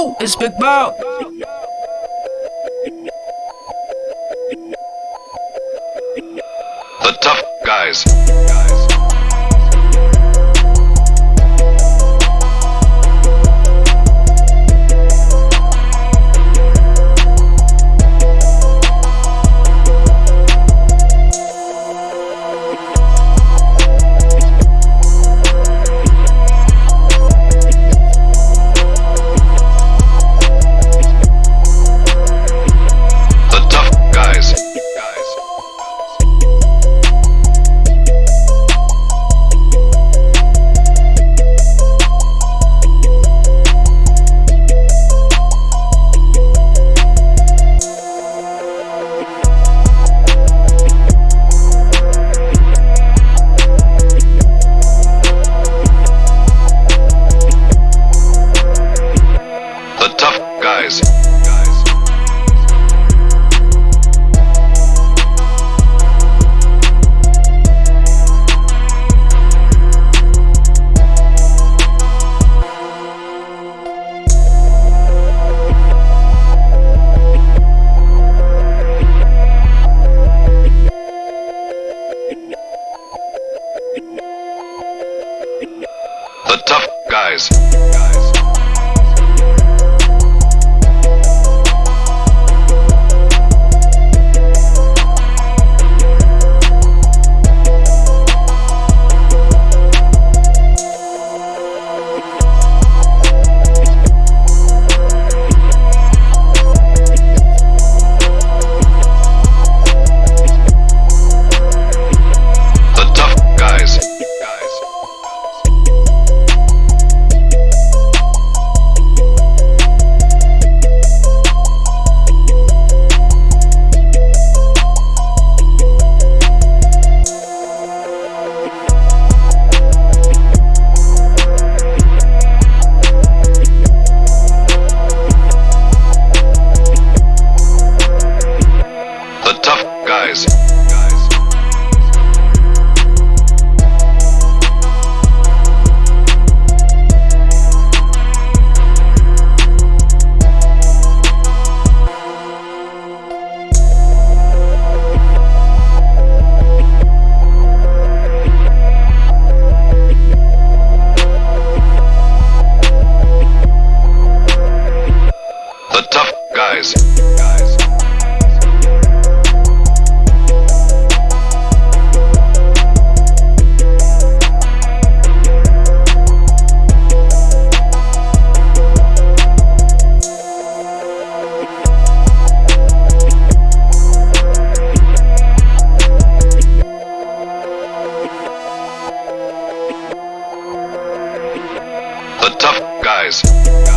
Ooh, it's Big Bow. The tough guys. Tough guys. guys. tough guys.